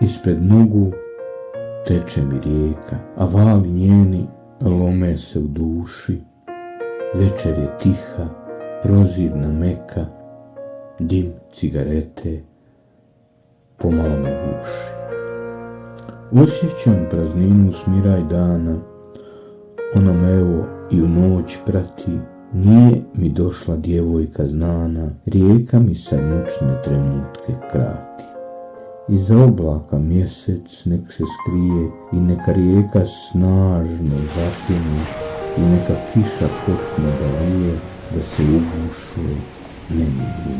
Ispred nogu teče mi rijeka, a vali njeni lome se u duši. Večer je tiha, prozirna meka, dim cigarete pomalo me guši. Osjećam prazninu smiraj dana, ona me evo i u noć prati, nije mi došla djevojka znana, rijeka mi sad noćne trenutke krati. Iza oblaka mjesec nek se skrije i neka rijeka snažno zapjene i neka kiša počne da lije, da se ugušuje nemilju